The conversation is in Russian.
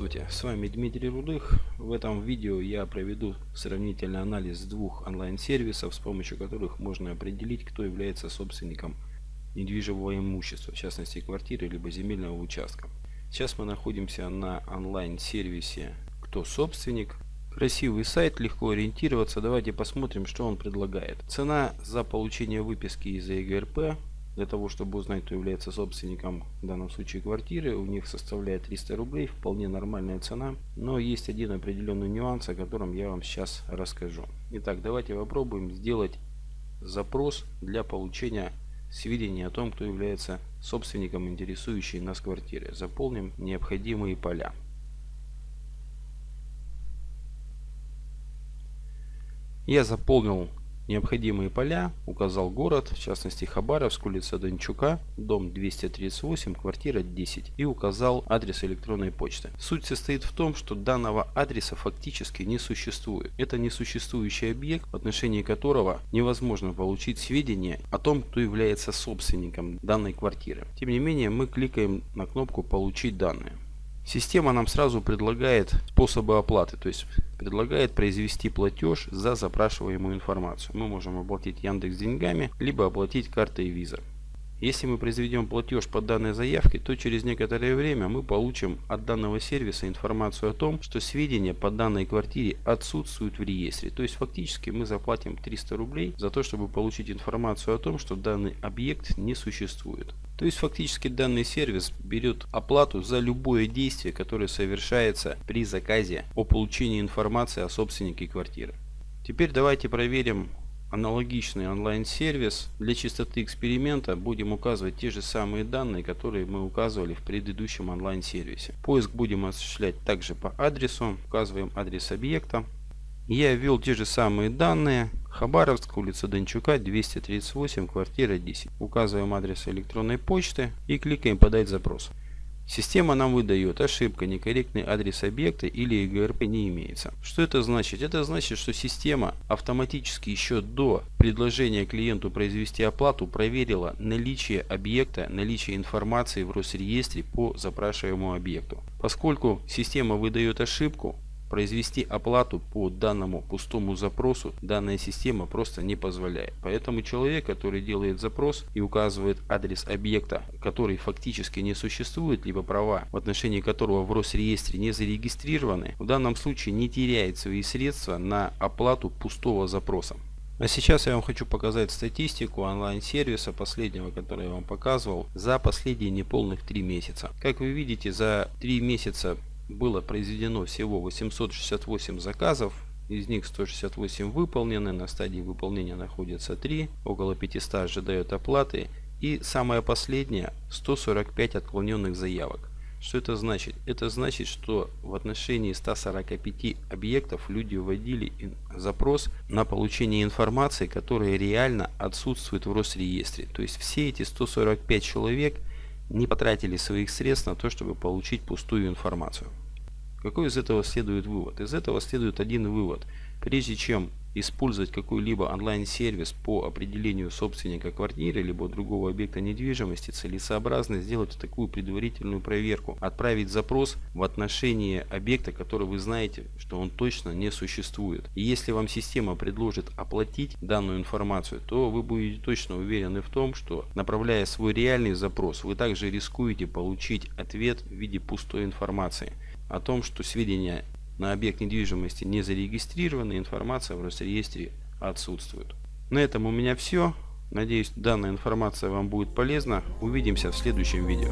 Здравствуйте, с вами Дмитрий Рудых. В этом видео я проведу сравнительный анализ двух онлайн-сервисов, с помощью которых можно определить, кто является собственником недвижимого имущества, в частности квартиры либо земельного участка. Сейчас мы находимся на онлайн-сервисе «Кто собственник?». Красивый сайт, легко ориентироваться. Давайте посмотрим, что он предлагает. Цена за получение выписки из ЕГРП для того, чтобы узнать, кто является собственником, в данном случае квартиры, у них составляет 300 рублей, вполне нормальная цена. Но есть один определенный нюанс, о котором я вам сейчас расскажу. Итак, давайте попробуем сделать запрос для получения сведений о том, кто является собственником интересующей нас квартиры. Заполним необходимые поля. Я заполнил необходимые поля, указал город, в частности Хабаровск, улица Дончука, дом 238, квартира 10 и указал адрес электронной почты. Суть состоит в том, что данного адреса фактически не существует. Это несуществующий объект, в отношении которого невозможно получить сведения о том, кто является собственником данной квартиры. Тем не менее, мы кликаем на кнопку «Получить данные». Система нам сразу предлагает способы оплаты, то есть предлагает произвести платеж за запрашиваемую информацию. Мы можем оплатить Яндекс деньгами, либо оплатить картой Visa. Если мы произведем платеж по данной заявке, то через некоторое время мы получим от данного сервиса информацию о том, что сведения по данной квартире отсутствуют в реестре. То есть фактически мы заплатим 300 рублей за то, чтобы получить информацию о том, что данный объект не существует. То есть фактически данный сервис берет оплату за любое действие, которое совершается при заказе о получении информации о собственнике квартиры. Теперь давайте проверим аналогичный онлайн-сервис. Для чистоты эксперимента будем указывать те же самые данные, которые мы указывали в предыдущем онлайн-сервисе. Поиск будем осуществлять также по адресу. Указываем адрес объекта. Я ввел те же самые данные. Хабаровск, улица Дончука, 238, квартира 10. Указываем адрес электронной почты и кликаем «Подать запрос». Система нам выдает ошибка, некорректный адрес объекта или ЕГРП не имеется. Что это значит? Это значит, что система автоматически еще до предложения клиенту произвести оплату проверила наличие объекта, наличие информации в Росреестре по запрашиваемому объекту. Поскольку система выдает ошибку, произвести оплату по данному пустому запросу данная система просто не позволяет. Поэтому человек, который делает запрос и указывает адрес объекта, который фактически не существует, либо права, в отношении которого в Росреестре не зарегистрированы, в данном случае не теряет свои средства на оплату пустого запроса. А сейчас я вам хочу показать статистику онлайн-сервиса последнего, который я вам показывал, за последние неполных 3 месяца. Как вы видите, за 3 месяца было произведено всего 868 заказов, из них 168 выполнены, на стадии выполнения находится 3, около 500 ожидают оплаты и самое последнее 145 отклоненных заявок. Что это значит? Это значит, что в отношении 145 объектов люди вводили запрос на получение информации, которая реально отсутствует в Росреестре. То есть все эти 145 человек не потратили своих средств на то, чтобы получить пустую информацию. Какой из этого следует вывод? Из этого следует один вывод. Прежде чем использовать какой-либо онлайн-сервис по определению собственника квартиры либо другого объекта недвижимости, целесообразно сделать такую предварительную проверку. Отправить запрос в отношении объекта, который вы знаете, что он точно не существует. И если вам система предложит оплатить данную информацию, то вы будете точно уверены в том, что направляя свой реальный запрос, вы также рискуете получить ответ в виде пустой информации о том, что сведения на объект недвижимости не зарегистрированы, информация в Росреестре отсутствует. На этом у меня все. Надеюсь, данная информация вам будет полезна. Увидимся в следующем видео.